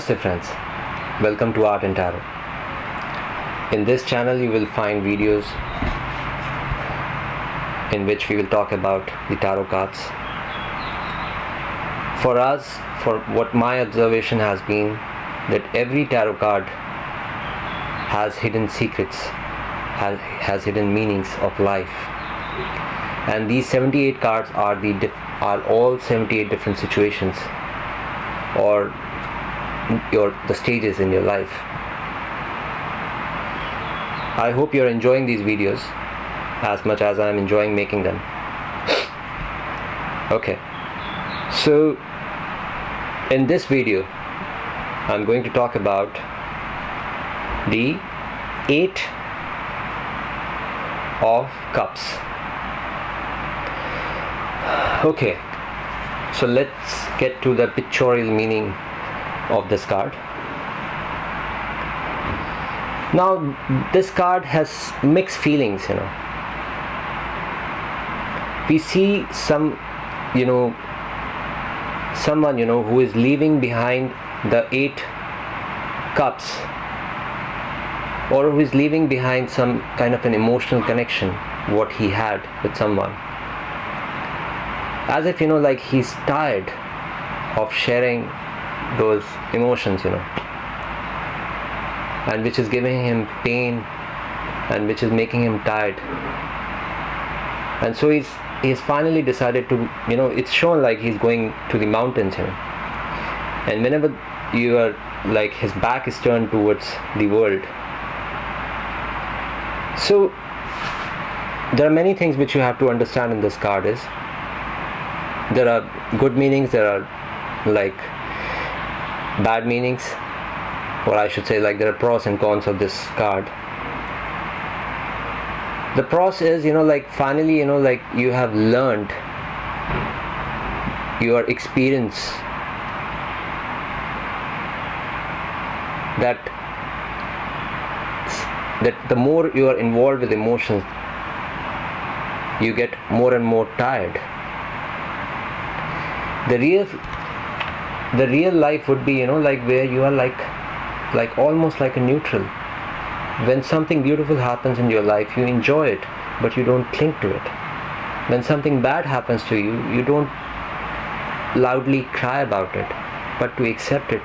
Namaste friends, welcome to Art and Tarot. In this channel you will find videos in which we will talk about the tarot cards. For us, for what my observation has been, that every tarot card has hidden secrets, has, has hidden meanings of life. And these 78 cards are the are all 78 different situations or your the stages in your life. I hope you're enjoying these videos as much as I'm enjoying making them. Okay, so in this video, I'm going to talk about the Eight of Cups. Okay, so let's get to the pictorial meaning of this card. Now, this card has mixed feelings, you know. We see some, you know, someone, you know, who is leaving behind the eight cups or who is leaving behind some kind of an emotional connection, what he had with someone. As if, you know, like he's tired of sharing those emotions, you know, and which is giving him pain and which is making him tired. And so he's he's finally decided to, you know, it's shown like he's going to the mountains, you know. And whenever you are like his back is turned towards the world. So there are many things which you have to understand in this card is there are good meanings, there are like bad meanings or I should say like there are pros and cons of this card. The pros is you know like finally you know like you have learned your experience that that the more you are involved with emotions you get more and more tired. The real the real life would be you know like where you are like like almost like a neutral. When something beautiful happens in your life you enjoy it but you don't cling to it. When something bad happens to you you don't loudly cry about it but to accept it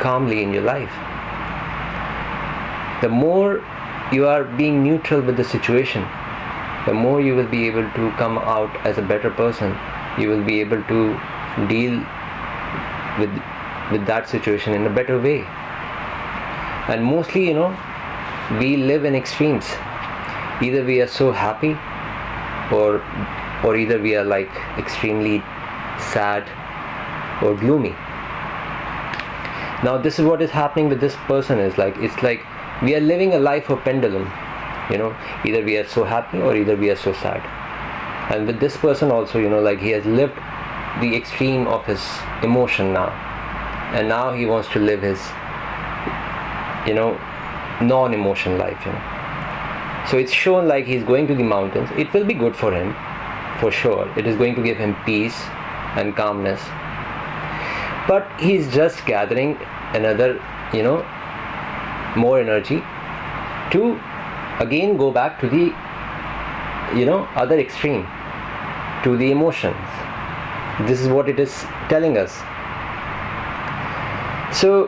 calmly in your life. The more you are being neutral with the situation the more you will be able to come out as a better person. You will be able to deal with with that situation in a better way. And mostly you know we live in extremes. Either we are so happy or or either we are like extremely sad or gloomy. Now this is what is happening with this person is like it's like we are living a life of pendulum you know. Either we are so happy or either we are so sad. And with this person also you know like he has lived the extreme of his emotion now. And now he wants to live his you know non-emotion life you know. So it's shown like he's going to the mountains. It will be good for him for sure. It is going to give him peace and calmness. But he's just gathering another you know more energy to again go back to the you know other extreme to the emotions this is what it is telling us. So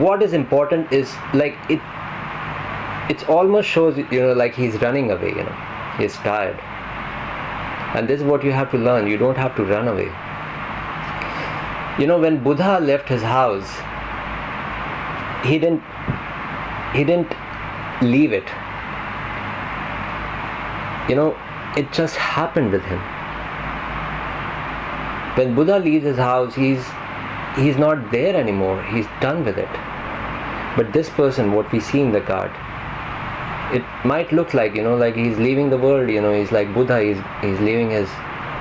what is important is like it it almost shows you know like he's running away you know. He's tired. And this is what you have to learn. You don't have to run away. You know when buddha left his house he didn't he didn't leave it. You know it just happened with him when buddha leaves his house he's he's not there anymore. He's done with it. But this person what we see in the card it might look like you know like he's leaving the world you know he's like buddha he's he's leaving his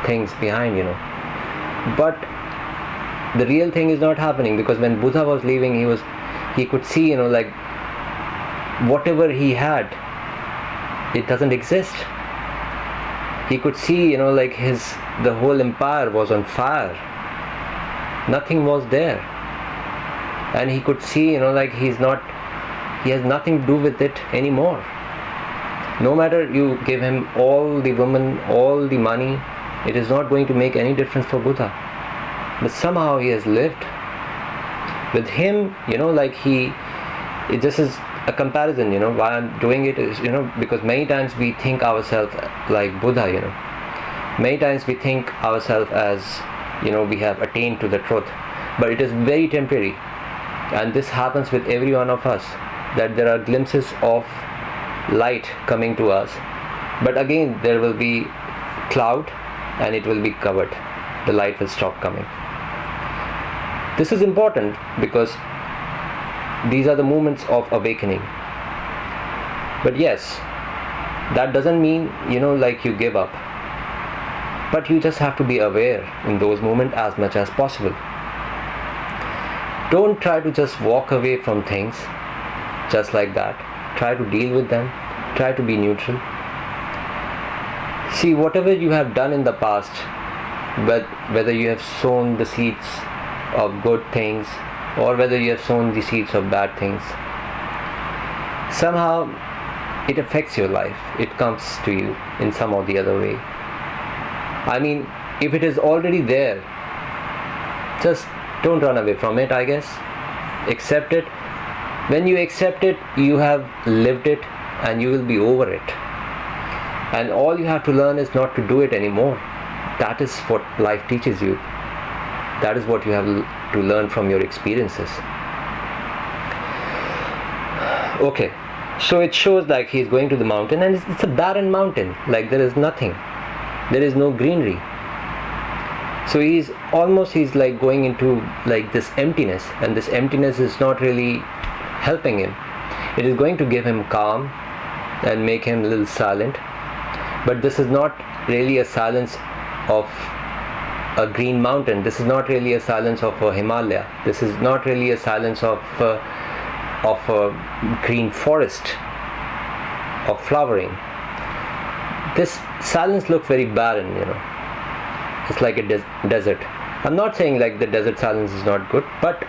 things behind you know. But the real thing is not happening because when buddha was leaving he was he could see you know like whatever he had it doesn't exist he could see you know like his the whole empire was on fire. Nothing was there. And he could see you know like he's not he has nothing to do with it anymore. No matter you give him all the women all the money it is not going to make any difference for buddha. But somehow he has lived. With him you know like he it just is a comparison you know why i'm doing it is you know because many times we think ourselves like buddha you know. Many times we think ourselves as you know we have attained to the truth. But it is very temporary. And this happens with every one of us that there are glimpses of light coming to us. But again there will be cloud and it will be covered. The light will stop coming. This is important because these are the moments of awakening. But yes that doesn't mean you know like you give up. But you just have to be aware in those moments as much as possible. Don't try to just walk away from things just like that. Try to deal with them. Try to be neutral. See whatever you have done in the past whether you have sown the seeds of good things or whether you have sown the seeds of bad things. Somehow it affects your life. It comes to you in some or the other way. I mean if it is already there just don't run away from it i guess. Accept it. When you accept it you have lived it and you will be over it. And all you have to learn is not to do it anymore. That is what life teaches you that is what you have to learn from your experiences. Okay so it shows like he's going to the mountain and it's, a barren mountain like there is nothing. There is no greenery. So he's almost he's like going into like this emptiness and this emptiness is not really helping him. It is going to give him calm and make him a little silent. But this is not really a silence of a green mountain. This is not really a silence of a Himalaya. This is not really a silence of uh, of a green forest of flowering. This silence looks very barren, you know. It's like a des- desert. I'm not saying like the desert silence is not good, but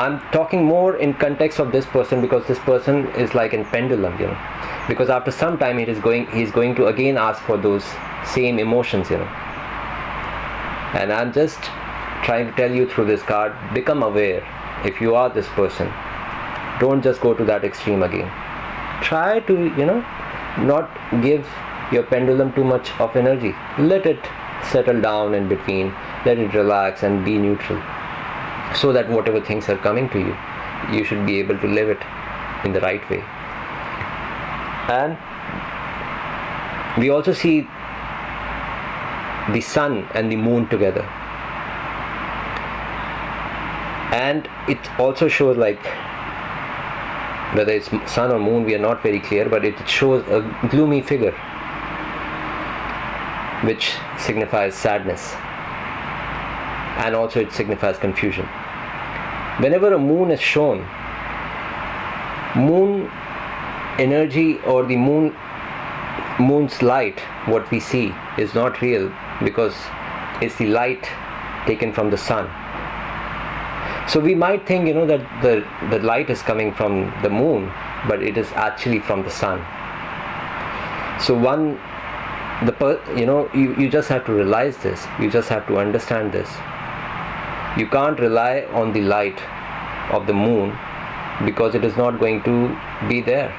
I'm talking more in context of this person because this person is like in pendulum, you know. Because after some time, it is going, he's going to again ask for those same emotions, you know. And I'm just trying to tell you through this card become aware if you are this person. Don't just go to that extreme again. Try to, you know, not give your pendulum too much of energy. Let it settle down in between, let it relax and be neutral so that whatever things are coming to you, you should be able to live it in the right way. And we also see the sun and the moon together. And it also shows like whether it's sun or moon we are not very clear but it shows a gloomy figure which signifies sadness. And also it signifies confusion whenever a moon is shown moon energy or the moon moon's light what we see is not real because it's the light taken from the sun. So we might think you know that the the light is coming from the moon but it is actually from the sun. So one the per, you know you, you just have to realize this. You just have to understand this you can't rely on the light of the moon because it is not going to be there.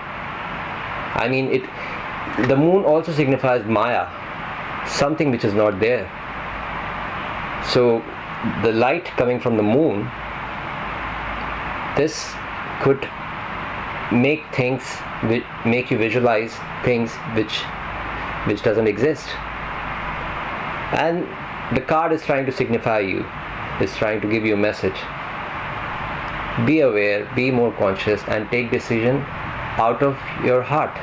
I mean it the moon also signifies maya something which is not there. So the light coming from the moon, this could make things make you visualize things which which doesn't exist. And the card is trying to signify you is trying to give you a message. Be aware be more conscious and take decision out of your heart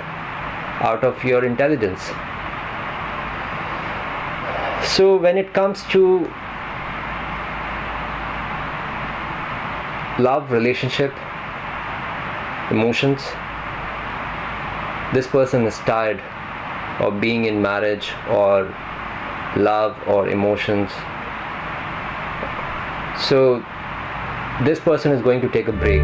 out of your intelligence. So when it comes to love relationship emotions this person is tired of being in marriage or love or emotions so this person is going to take a break